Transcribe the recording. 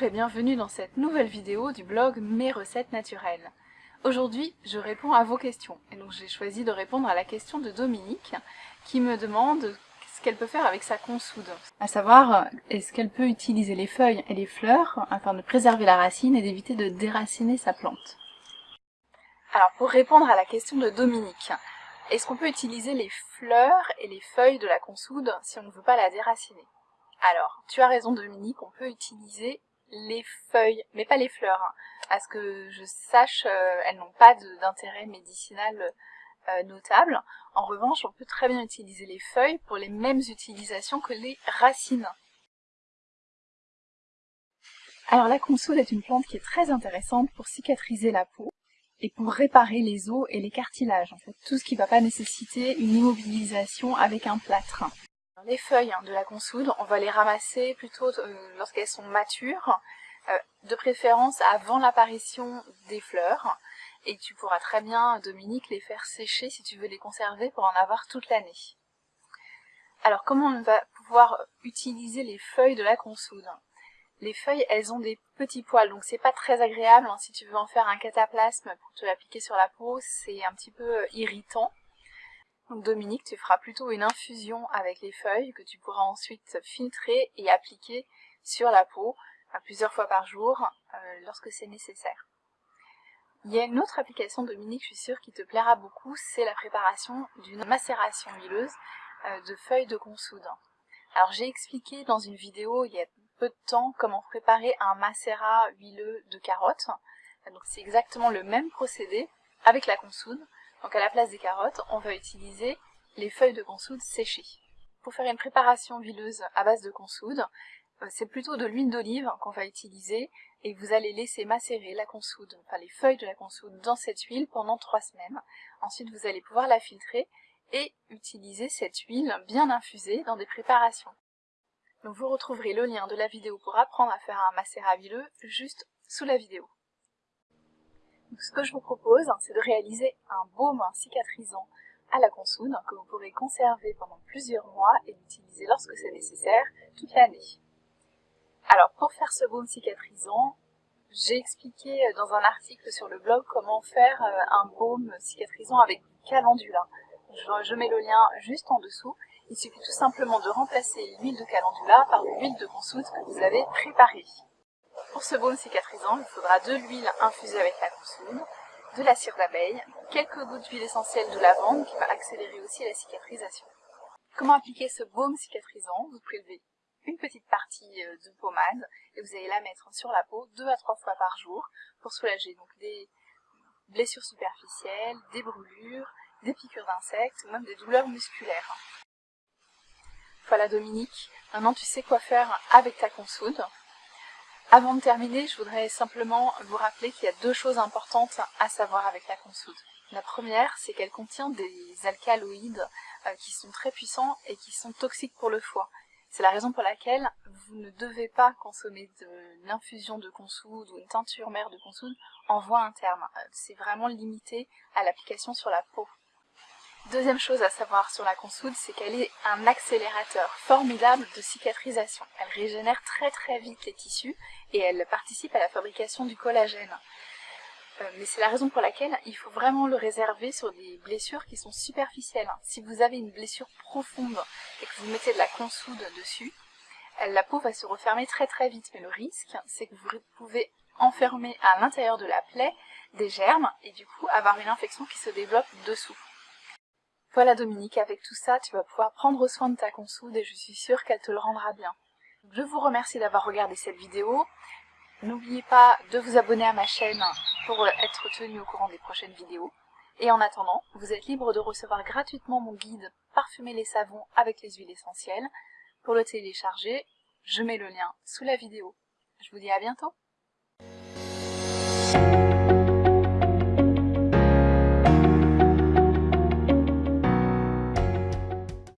Et bienvenue dans cette nouvelle vidéo du blog Mes recettes naturelles. Aujourd'hui, je réponds à vos questions. Et donc j'ai choisi de répondre à la question de Dominique qui me demande ce qu'elle peut faire avec sa consoude. À savoir, est-ce qu'elle peut utiliser les feuilles et les fleurs afin de préserver la racine et d'éviter de déraciner sa plante? Alors pour répondre à la question de Dominique, est-ce qu'on peut utiliser les fleurs et les feuilles de la consoude si on ne veut pas la déraciner? Alors, tu as raison Dominique, on peut utiliser les feuilles, mais pas les fleurs. Hein. À ce que je sache, euh, elles n'ont pas d'intérêt médicinal euh, notable. En revanche, on peut très bien utiliser les feuilles pour les mêmes utilisations que les racines. Alors la consoude est une plante qui est très intéressante pour cicatriser la peau et pour réparer les os et les cartilages, en fait, tout ce qui ne va pas nécessiter une immobilisation avec un plâtre. Les feuilles hein, de la consoude, on va les ramasser plutôt euh, lorsqu'elles sont matures, euh, de préférence avant l'apparition des fleurs. Et tu pourras très bien, Dominique, les faire sécher si tu veux les conserver pour en avoir toute l'année. Alors comment on va pouvoir utiliser les feuilles de la consoude? Les feuilles, elles ont des petits poils, donc c'est pas très agréable. Hein, si tu veux en faire un cataplasme pour te l'appliquer sur la peau, c'est un petit peu irritant. Dominique, tu feras plutôt une infusion avec les feuilles que tu pourras ensuite filtrer et appliquer sur la peau plusieurs fois par jour euh, lorsque c'est nécessaire. Il y a une autre application Dominique, je suis sûre, qui te plaira beaucoup, c'est la préparation d'une macération huileuse euh, de feuilles de consoude. Alors j'ai expliqué dans une vidéo il y a peu de temps comment préparer un macérat huileux de carottes. Donc c'est exactement le même procédé avec la consoude, donc à la place des carottes, on va utiliser les feuilles de consoude séchées. Pour faire une préparation huileuse à base de consoude, euh, c'est plutôt de l'huile d'olive qu'on va utiliser et vous allez laisser macérer la consoude, enfin les feuilles de la consoude dans cette huile pendant trois semaines. Ensuite vous allez pouvoir la filtrer et utiliser cette huile bien infusée dans des préparations. Donc vous retrouverez le lien de la vidéo pour apprendre à faire un macérat huileux juste sous la vidéo ce que je vous propose, c'est de réaliser un baume cicatrisant à la consoude que vous pourrez conserver pendant plusieurs mois et l'utiliser lorsque c'est nécessaire toute l'année. Alors pour faire ce baume cicatrisant, j'ai expliqué dans un article sur le blog comment faire euh, un baume cicatrisant avec du calendula. Je, mets le lien juste en dessous. Il suffit tout simplement de remplacer l'huile de calendula par l'huile de consoude que vous avez préparée. Pour ce baume cicatrisant, il faudra de l'huile infusée avec la consoude, de la cire d'abeille, quelques gouttes d'huile essentielle de lavande qui va accélérer aussi la cicatrisation. Comment appliquer ce baume cicatrisant? Vous prélevez une petite partie euh, de pommade et vous allez la mettre sur la peau deux à trois fois par jour pour soulager donc des blessures superficielles, des brûlures, des piqûres d'insectes ou même des douleurs musculaires. Voilà Dominique, maintenant tu sais quoi faire avec ta consoude. Avant de terminer, je voudrais simplement vous rappeler qu'il y a deux choses importantes à savoir avec la consoude. La première, c'est qu'elle contient des alcaloïdes euh, qui sont très puissants et qui sont toxiques pour le foie. C'est la raison pour laquelle vous ne devez pas consommer de l'infusion de consoude ou une teinture mère de consoude en voie interne. Euh, c'est vraiment limité à l'application sur la peau. Deuxième chose à savoir sur la consoude, c'est qu'elle est un accélérateur formidable de cicatrisation. Elle régénère très très vite les tissus et elle participe à la fabrication du collagène. Euh, mais c'est la raison pour laquelle il faut vraiment le réserver sur des blessures qui sont superficielles. Si vous avez une blessure profonde et que vous mettez de la consoude dessus, la peau va se refermer très très vite. Mais le risque, c'est que vous pouvez enfermer à l'intérieur de la plaie des germes et du coup avoir une infection qui se développe dessous. Voilà Dominique, avec tout ça, tu vas pouvoir prendre soin de ta consoude et je suis sûre qu'elle te le rendra bien. Je vous remercie d'avoir regardé cette vidéo. N'oubliez pas de vous abonner à ma chaîne pour être tenu au courant des prochaines vidéos. Et en attendant, vous êtes libre de recevoir gratuitement mon guide Parfumer les savons avec les huiles essentielles. Pour le télécharger, je mets le lien sous la vidéo. Je vous dis à bientôt